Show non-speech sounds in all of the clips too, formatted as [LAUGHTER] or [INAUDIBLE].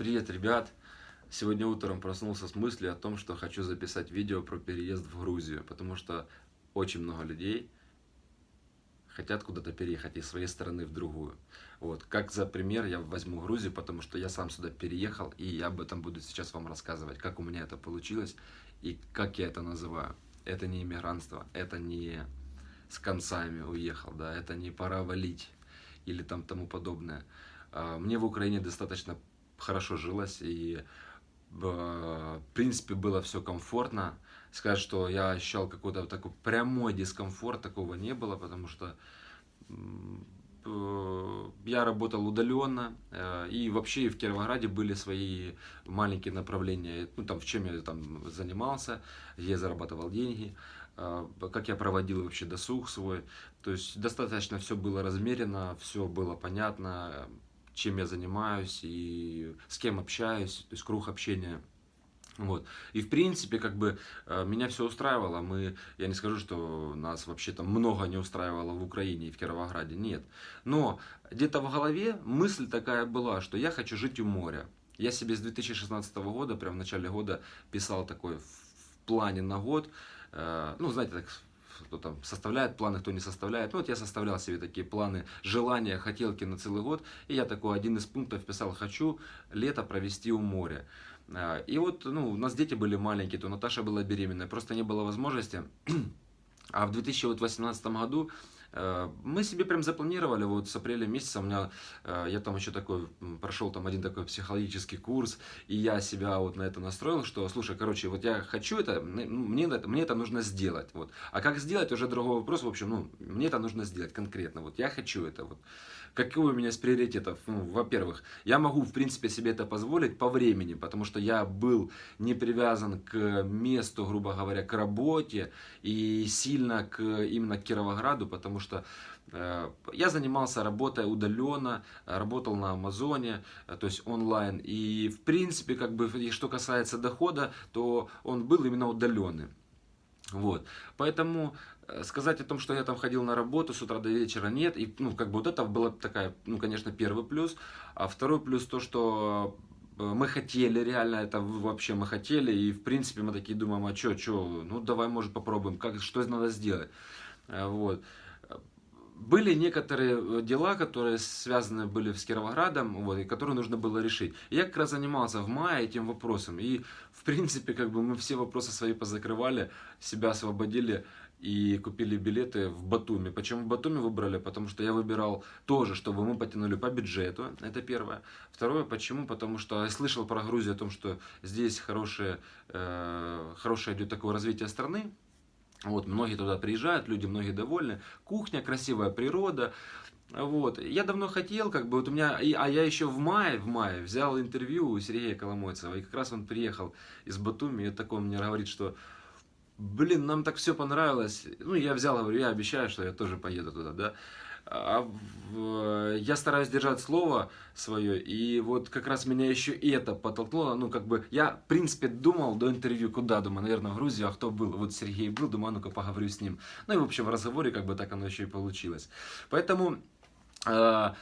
Привет, ребят! Сегодня утром проснулся с мыслью о том, что хочу записать видео про переезд в Грузию, потому что очень много людей хотят куда-то переехать из своей страны в другую. Вот, как за пример я возьму Грузию, потому что я сам сюда переехал, и я об этом буду сейчас вам рассказывать, как у меня это получилось и как я это называю. Это не иммигрантство, это не с концами уехал, да, это не пора валить или там тому подобное. А, мне в Украине достаточно хорошо жилось, и в принципе было все комфортно. Сказать, что я ощущал какой-то такой прямой дискомфорт, такого не было, потому что я работал удаленно, э, и вообще в Кировограде были свои маленькие направления, ну, там, в чем я там занимался, я зарабатывал деньги, э, как я проводил вообще досуг свой. То есть достаточно все было размерено, все было понятно, чем я занимаюсь и с кем общаюсь, то есть круг общения. Вот. И в принципе, как бы, э, меня все устраивало. Мы, я не скажу, что нас вообще там много не устраивало в Украине и в Кировограде, нет. Но где-то в голове мысль такая была, что я хочу жить у моря. Я себе с 2016 года, прям в начале года, писал такой в плане на год, э, ну, знаете, так кто там составляет планы, кто не составляет. Ну, вот я составлял себе такие планы, желания, хотелки на целый год. И я такой один из пунктов писал, хочу лето провести у моря. А, и вот, ну, у нас дети были маленькие, то Наташа была беременная, просто не было возможности. [CLEARS THROAT] А в 2018 году мы себе прям запланировали, вот с апреля месяца у меня, э, я там еще такой, прошел там один такой психологический курс, и я себя вот на это настроил, что, слушай, короче, вот я хочу это, ну, мне это, мне это нужно сделать, вот. А как сделать, уже другой вопрос, в общем, ну, мне это нужно сделать конкретно, вот, я хочу это, вот. Какой у меня из приоритетов? Ну, во-первых, я могу, в принципе, себе это позволить по времени, потому что я был не привязан к месту, грубо говоря, к работе и сильно к, именно к Кировограду, потому что э, я занимался работой удаленно, работал на Амазоне, э, то есть онлайн. И в принципе, как бы, что касается дохода, то он был именно удаленный. Вот. Поэтому э, сказать о том, что я там ходил на работу с утра до вечера, нет. И, ну, как бы вот это была такая, ну, конечно, первый плюс. А второй плюс то, что мы хотели, реально, это вообще мы хотели. И, в принципе, мы такие думаем, а что, что, ну, давай, может, попробуем, как, что надо сделать. Вот были некоторые э, дела, которые связаны были с Кировоградом, вот, и которые нужно было решить. я как раз занимался в мае этим вопросом. И, в принципе, как бы мы все вопросы свои позакрывали, себя освободили и купили билеты в Батуми. Почему в Батуми выбрали? Потому что я выбирал тоже, чтобы мы потянули по бюджету, это первое. Второе, почему? Потому что я слышал про Грузию о том, что здесь хорошее, э, хорошее идет такое развитие страны, вот, многие туда приезжают, люди многие довольны. Кухня, красивая природа. Вот. Я давно хотел, как бы, вот у меня, а я еще в мае, в мае взял интервью у Сергея Коломойцева, и как раз он приехал из Батуми, и такой мне говорит, что, блин, нам так все понравилось. Ну, я взял, говорю, я обещаю, что я тоже поеду туда, да. А в, я стараюсь держать слово свое, и вот как раз меня еще и это подтолкнуло, ну, как бы, я, в принципе, думал до интервью, куда, думаю, наверное, в Грузию, а кто был, вот Сергей был, думаю, «А ну-ка поговорю с ним. Ну, и, в общем, в разговоре, как бы, так оно еще и получилось. Поэтому... Э,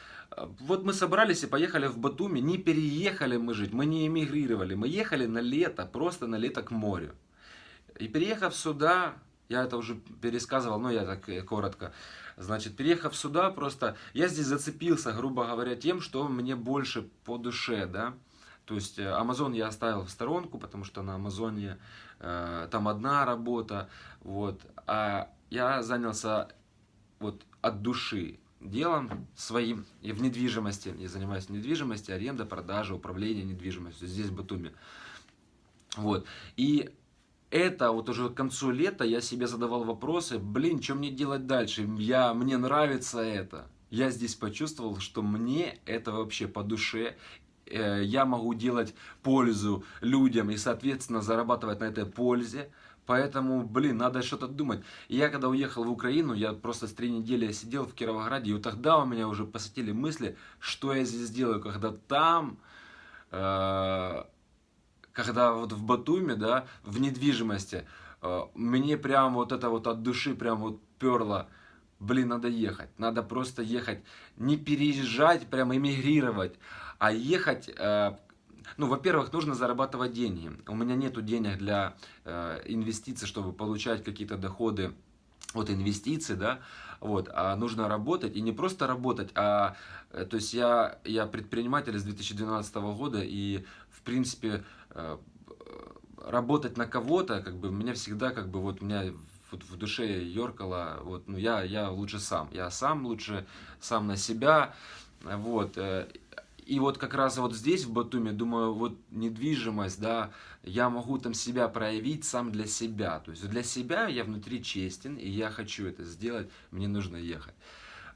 вот мы собрались и поехали в Батуми, не переехали мы жить, мы не эмигрировали, мы ехали на лето, просто на лето к морю. И переехав сюда, я это уже пересказывал, но я так э, коротко. Значит, переехав сюда, просто я здесь зацепился, грубо говоря, тем, что мне больше по душе, да. То есть э, Amazon я оставил в сторонку, потому что на Амазоне э, там одна работа, вот. А я занялся вот от души делом своим и в недвижимости. Я занимаюсь недвижимостью, аренда, продажа, управление недвижимостью здесь в Батуми. Вот. И это вот уже к концу лета я себе задавал вопросы, блин, что мне делать дальше? Я, мне нравится это. Я здесь почувствовал, что мне это вообще по душе. Э, я могу делать пользу людям и, соответственно, зарабатывать на этой пользе. Поэтому, блин, надо что-то думать. И я когда уехал в Украину, я просто с три недели сидел в Кировограде, и вот тогда у меня уже посетили мысли, что я здесь делаю, когда там... Э когда вот в Батуме, да, в недвижимости, э, мне прям вот это вот от души прям вот перло, блин, надо ехать, надо просто ехать, не переезжать, прям эмигрировать, а ехать, э, ну, во-первых, нужно зарабатывать деньги. У меня нету денег для э, инвестиций, чтобы получать какие-то доходы от инвестиций, да, вот, а нужно работать, и не просто работать, а, то есть я, я предприниматель с 2012 года, и, в принципе, работать на кого-то, как бы, меня всегда, как бы, вот, меня вот в душе ёркало, вот, ну, я, я лучше сам, я сам лучше, сам на себя, вот, э, и вот как раз вот здесь, в Батуме, думаю, вот недвижимость, да, я могу там себя проявить сам для себя. То есть для себя я внутри честен, и я хочу это сделать, мне нужно ехать.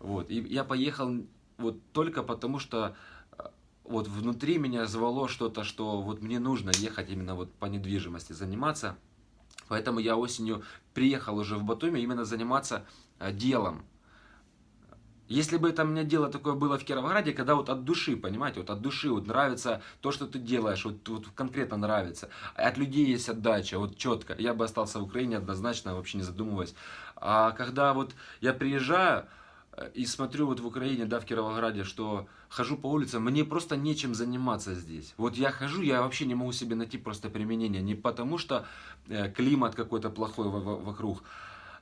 Вот. И я поехал вот только потому, что э, вот внутри меня звало что-то, что вот мне нужно ехать именно вот по недвижимости заниматься. Поэтому я осенью приехал уже в Батуми именно заниматься э, делом. Если бы это у меня дело такое было в Кировограде, когда вот от души, понимаете, вот от души вот нравится то, что ты делаешь, вот, вот конкретно нравится. От людей есть отдача, вот четко. Я бы остался в Украине однозначно, вообще не задумываясь. А когда вот я приезжаю и смотрю вот в Украине, да, в Кировограде, что хожу по улицам, мне просто нечем заниматься здесь. Вот я хожу, я вообще не могу себе найти просто применение. Не потому что э, климат какой-то плохой вокруг,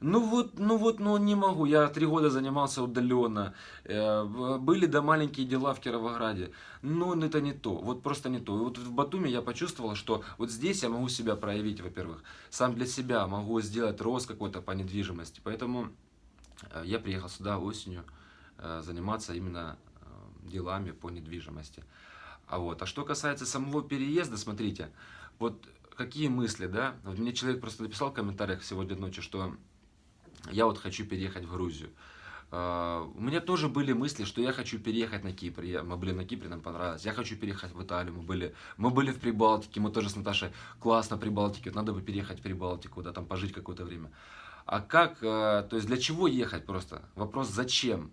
ну вот, ну вот, ну не могу. Я три года занимался удаленно. Э, были да маленькие дела в Кировограде. Но это не то. Вот просто не то. И вот в Батуме я почувствовал, что вот здесь я могу себя проявить, во-первых. Сам для себя могу сделать рост какой-то по недвижимости. Поэтому э, я приехал сюда осенью э, заниматься именно делами по недвижимости. А вот, а что касается самого переезда, смотрите, вот какие мысли, да? Вот мне человек просто написал в комментариях сегодня ночью, что я вот хочу переехать в Грузию. У меня тоже были мысли, что я хочу переехать на Кипр. Я, мы были на Кипре, нам понравилось. Я хочу переехать в Италию. Мы были, мы были в Прибалтике, мы тоже с Наташей классно в Прибалтике. Вот надо бы переехать в Прибалтику, да, там пожить какое-то время. А как, uh, то есть для чего ехать просто? Вопрос зачем?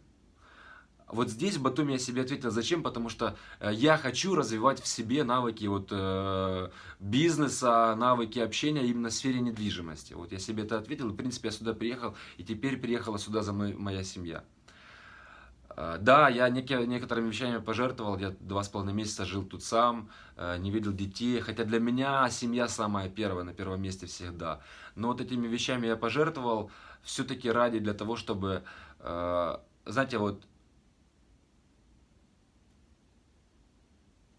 Вот здесь в Батуми я себе ответил, зачем, потому что э, я хочу развивать в себе навыки вот, э, бизнеса, навыки общения именно в сфере недвижимости. Вот я себе это ответил, и в принципе я сюда приехал, и теперь приехала сюда за мной моя семья. Э, да, я некоторыми вещами пожертвовал, я два с половиной месяца жил тут сам, э, не видел детей, хотя для меня семья самая первая, на первом месте всегда. Но вот этими вещами я пожертвовал все-таки ради для того, чтобы, знаете, вот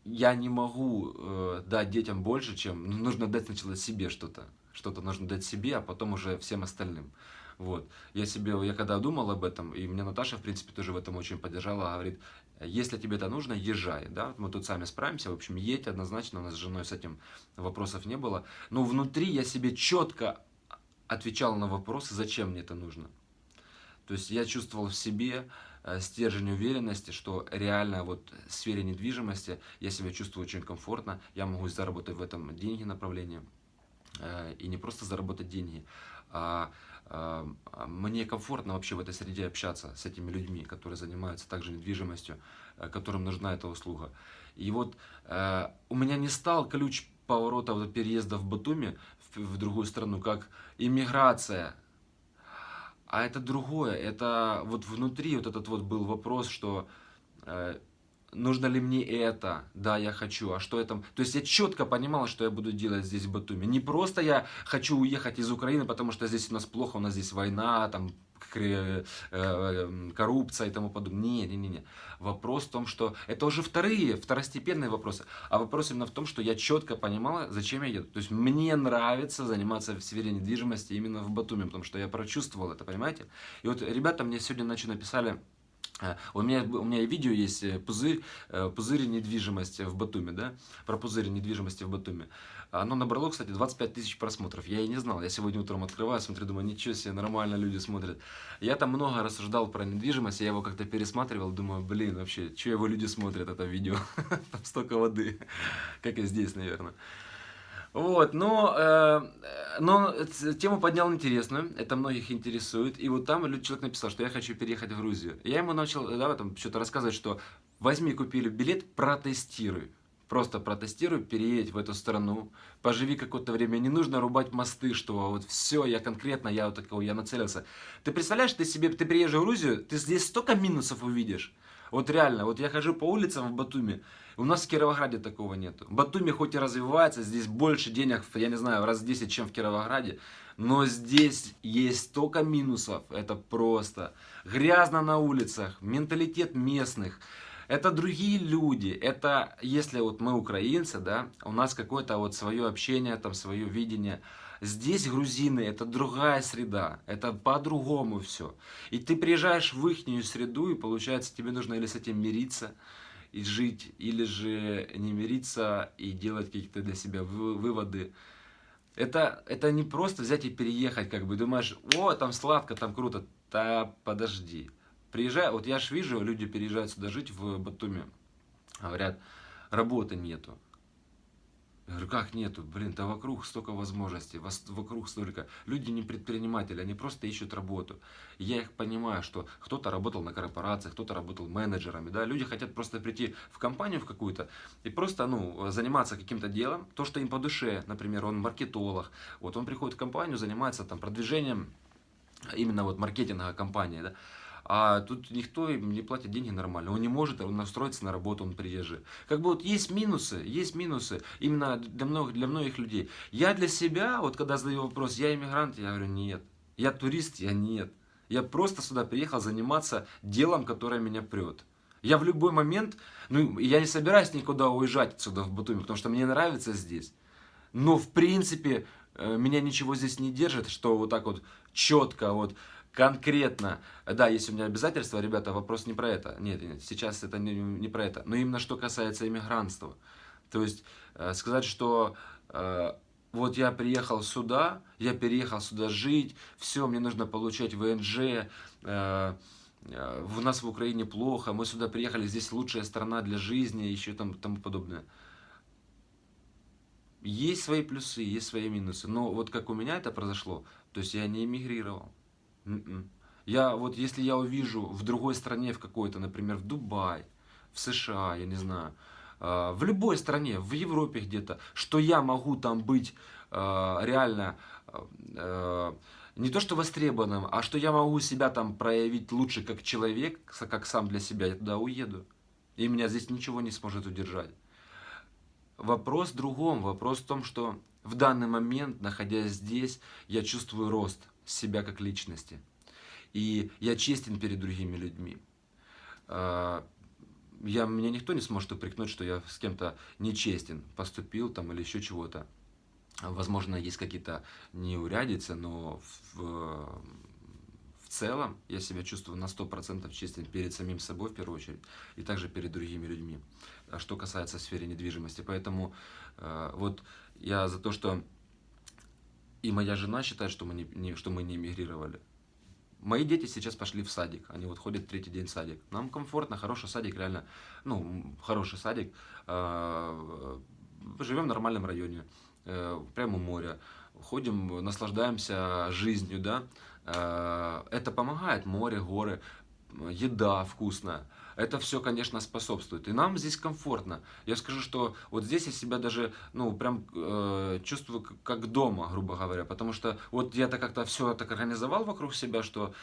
я не могу э, дать детям больше, чем ну, нужно дать сначала себе что-то. Что-то нужно дать себе, а потом уже всем остальным. Вот. Я себе, я когда думал об этом, и мне Наташа, в принципе, тоже в этом очень поддержала, говорит, если тебе это нужно, езжай, да, мы тут сами справимся, в общем, едь однозначно, у нас с женой с этим вопросов не было, но внутри я себе четко отвечал на вопросы, зачем мне это нужно. То есть я чувствовал в себе, Э, стержень уверенности, что реально вот в сфере недвижимости я себя чувствую очень комфортно, я могу заработать в этом деньги направление, э, и не просто заработать деньги, а, а мне комфортно вообще в этой среде общаться с этими людьми, которые занимаются также недвижимостью, э, которым нужна эта услуга. И вот у меня не стал ключ поворота вот, переезда в Батуми в, другую страну, как иммиграция, а это другое, это вот внутри вот этот вот был вопрос, что э, нужно ли мне это, да, я хочу, а что это, то есть я четко понимал, что я буду делать здесь в Батуми, не просто я хочу уехать из Украины, потому что здесь у нас плохо, у нас здесь война, там Э, э, коррупция и тому подобное. Не, не, не, не. Вопрос в том, что это уже вторые, второстепенные вопросы. А вопрос именно в том, что я четко понимала, зачем я еду. То есть мне нравится заниматься в сфере недвижимости именно в Батуме, потому что я прочувствовал это, понимаете? И вот ребята мне сегодня ночью написали, у меня, у меня видео есть пузырь, пузырь недвижимости в Батуме, да, про пузырь недвижимости в Батуме. Оно набрало, кстати, 25 тысяч просмотров. Я и не знал. Я сегодня утром открываю, смотрю, думаю, ничего себе, нормально люди смотрят. Я там много рассуждал про недвижимость, я его как-то пересматривал, думаю, блин, вообще, что его люди смотрят, это видео? [LAUGHS] Там столько воды, как и здесь, наверное. Вот, но, э, но тему поднял интересную, это многих интересует. И вот там человек написал, что я хочу переехать в Грузию. Я ему начал, да, там что-то рассказывать, что возьми, купили билет, протестируй. Просто протестируй, переедь в эту страну, поживи какое-то время. Не нужно рубать мосты, что вот все, я конкретно, я вот такого, я нацелился. Ты представляешь, ты себе, ты приезжаешь в Грузию, ты здесь столько минусов увидишь. Вот реально, вот я хожу по улицам в Батуми, у нас в Кировограде такого нету. Батуми хоть и развивается, здесь больше денег, я не знаю, раз в 10, чем в Кировограде, но здесь есть столько минусов, это просто грязно на улицах, менталитет местных, это другие люди, это если вот мы украинцы, да, у нас какое-то вот свое общение, там свое видение. Здесь грузины, это другая среда, это по-другому все. И ты приезжаешь в их среду, и получается тебе нужно или с этим мириться, и жить, или же не мириться и делать какие-то для себя выводы. Это, это не просто взять и переехать, как бы думаешь, о, там сладко, там круто. Да подожди, Приезжаю, вот я же вижу, люди переезжают сюда жить в Батуми, говорят, работы нету. Я говорю, как нету? Блин, да вокруг столько возможностей, вокруг столько. Люди не предприниматели, они просто ищут работу. я их понимаю, что кто-то работал на корпорациях, кто-то работал менеджерами, да. Люди хотят просто прийти в компанию в какую-то и просто, ну, заниматься каким-то делом, то, что им по душе. Например, он маркетолог, вот он приходит в компанию, занимается там продвижением именно вот маркетинга компании, да а тут никто им не платит деньги нормально. Он не может настроиться на работу, он приезжий. Как бы вот есть минусы, есть минусы именно для многих, для многих людей. Я для себя, вот когда задаю вопрос, я иммигрант, я говорю, нет. Я турист, я нет. Я просто сюда приехал заниматься делом, которое меня прет. Я в любой момент, ну, я не собираюсь никуда уезжать отсюда в Батуми, потому что мне нравится здесь. Но, в принципе, э, меня ничего здесь не держит, что вот так вот четко, вот конкретно, да, есть у меня обязательства, ребята, вопрос не про это. Нет, нет сейчас это не, не про это. Но именно что касается иммигрантства. То есть э, сказать, что э, вот я приехал сюда, я переехал сюда жить, все, мне нужно получать ВНЖ, э, э, у нас в Украине плохо, мы сюда приехали, здесь лучшая страна для жизни, еще там тому подобное. Есть свои плюсы, есть свои минусы, но вот как у меня это произошло, то есть я не эмигрировал. М-м. Я вот, если я увижу в другой стране, в какой-то, например, в Дубай, в США, я не знаю, а, в любой стране, в Европе где-то, что я могу там быть а, реально а, не то что востребованным, а что я могу себя там проявить лучше как человек, как сам для себя, я туда уеду. И меня здесь ничего не сможет удержать. Вопрос в другом. Вопрос в том, что в данный момент, находясь здесь, я чувствую рост себя как личности. И я честен перед другими людьми. А, я, меня никто не сможет упрекнуть, что я с кем-то нечестен поступил там или еще чего-то. Возможно, есть какие-то неурядицы, но в, в целом я себя чувствую на 100% честен перед самим собой в первую очередь и также перед другими людьми. А что касается сферы недвижимости. Поэтому э, вот я за то, что и моя жена считает, что мы не, не, что мы не эмигрировали. Мои дети сейчас пошли в садик, они вот ходят третий день в садик. Нам комфортно, хороший садик, реально, ну, хороший садик. А, живем в нормальном районе, э, прямо у моря. Ходим, наслаждаемся жизнью, да. А, это помогает, море, горы, еда вкусная это все, конечно, способствует. И нам здесь комфортно. Я скажу, что вот здесь я себя даже, ну, прям э, чувствую как дома, грубо говоря. Потому что вот я-то как-то все так организовал вокруг себя, что,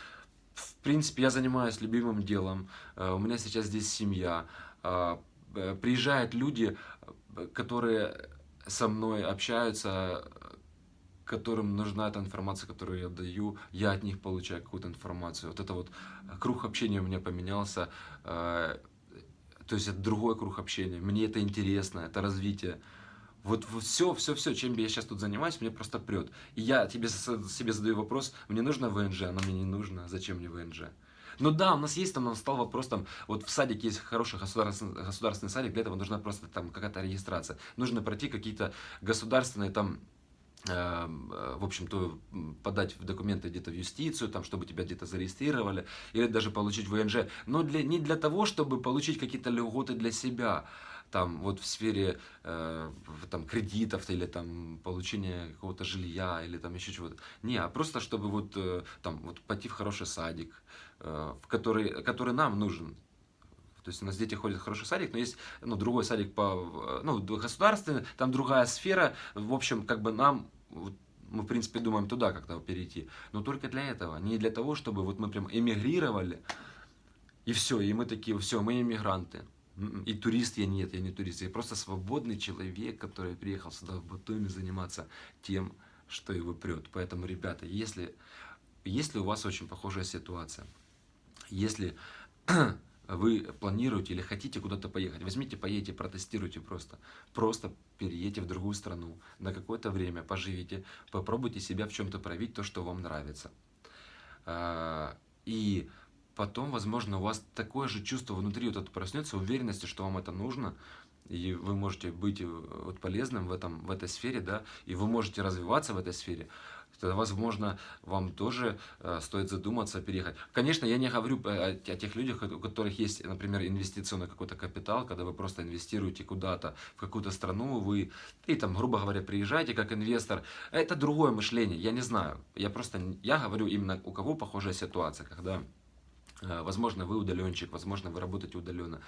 в принципе, я занимаюсь любимым делом. Э, у меня сейчас здесь семья. Э, э приезжают люди, э, которые со мной общаются, которым нужна эта информация, которую я даю, я от них получаю какую-то информацию. Вот это вот э, круг общения у меня поменялся, э, то есть это другой круг общения. Мне это интересно, это развитие. Вот, все, все, все, чем я сейчас тут занимаюсь, мне просто прет. И я тебе, себе задаю вопрос, мне нужно ВНЖ, оно мне не нужно, зачем мне ВНЖ? Ну да, у нас есть, там стал вопрос, там, вот в садике есть хороший государственный, государственный садик, для этого нужна просто там какая-то регистрация. Нужно пройти какие-то государственные там в общем-то, подать документы где-то в юстицию, там, чтобы тебя где-то зарегистрировали, или даже получить ВНЖ, но для, не для того, чтобы получить какие-то льготы для себя, там, вот в сфере э, там, кредитов или там получения какого-то жилья или там еще чего-то. Не, а просто чтобы вот, э, там, вот пойти в хороший садик, э, в который, который нам нужен, то есть у нас дети ходят в хороший садик, но есть ну, другой садик по ну, государственный, там другая сфера. В общем, как бы нам мы, в принципе, думаем туда как-то перейти. Но только для этого. Не для того, чтобы вот мы прям эмигрировали. И все, и мы такие, все, мы иммигранты. М-м, И турист я нет, я не турист. Я просто свободный человек, который приехал сюда в Батуми заниматься тем, что его прет. Поэтому, ребята, если, если у вас очень похожая ситуация, если вы планируете или хотите куда-то поехать, возьмите, поедете, протестируйте просто. Просто переедьте в другую страну на какое-то время, поживите, попробуйте себя в чем-то проявить, то, что вам нравится. А, И потом, возможно, у вас такое же чувство внутри вот это проснется, уверенности, что вам это нужно, и вы можете быть э, вот полезным в, этом, в этой сфере, да, и вы можете развиваться в этой сфере, тогда, возможно, вам тоже э, стоит задуматься, переехать. Конечно, я не говорю о, тех людях, у которых есть, например, инвестиционный какой-то капитал, когда вы просто инвестируете куда-то, в какую-то страну, вы, и там, грубо говоря, приезжаете как инвестор. Это другое мышление, я не знаю. Я просто, я говорю именно, у кого похожая ситуация, когда Э, Возможно, вы удаленщик, возможно, вы работаете удаленно.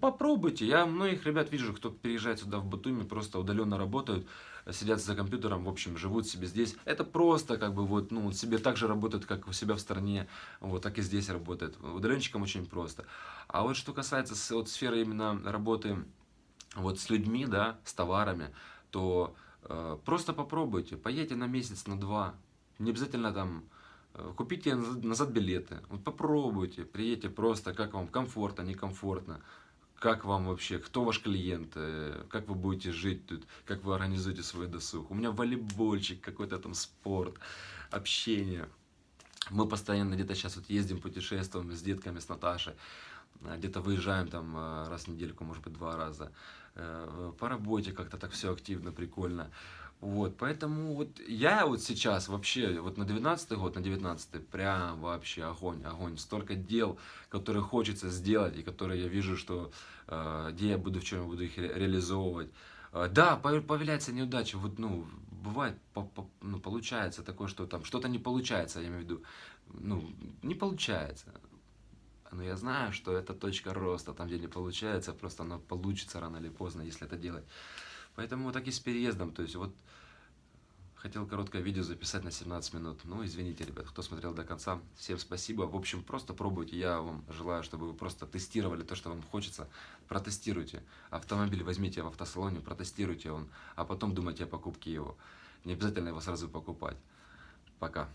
Попробуйте. Я многих ребят вижу, кто приезжает сюда в Батуми, просто удаленно работают, сидят за компьютером, в общем, живут себе здесь. Это просто как бы вот, ну, себе так же работают, как у себя в стране, вот так и здесь работает. Удаленщикам очень просто. А вот что касается вот сферы именно работы вот с людьми, да, с товарами, то э, просто попробуйте, поедьте на месяц, на два, не обязательно там э, купите назад билеты, вот попробуйте, приедьте просто, как вам комфортно, некомфортно, как вам вообще, кто ваш клиент, э, как вы будете жить тут, как вы организуете свой досуг. У меня волейбольчик, какой-то там спорт, общение. Мы постоянно где-то сейчас вот ездим, путешествуем с детками, с Наташей. А, Где-то выезжаем там э, раз в недельку, может быть, два раза. Э, По работе как-то так все активно, прикольно. Вот, поэтому вот я вот сейчас вообще, вот на 12 год, на 19 прям вообще огонь, огонь. Столько дел, которые хочется сделать, и которые я вижу, что э, где я буду, в чем я буду их ре- реализовывать. Э, Да, по- появляется неудача, вот, ну, бывает, по- по- ну, получается такое, что там что-то не получается, я имею в виду, ну, не получается. Но я знаю, что это точка роста, там, где не получается, просто оно получится рано или поздно, если это делать. Поэтому так и с переездом, то есть вот хотел короткое видео записать на 17 минут. Ну, извините, ребят, кто смотрел до конца, всем спасибо. В общем, просто пробуйте, я вам желаю, чтобы вы просто тестировали то, что вам хочется. Протестируйте. Автомобиль возьмите в автосалоне, протестируйте он, а потом думайте о покупке его. Не обязательно его сразу покупать. Пока.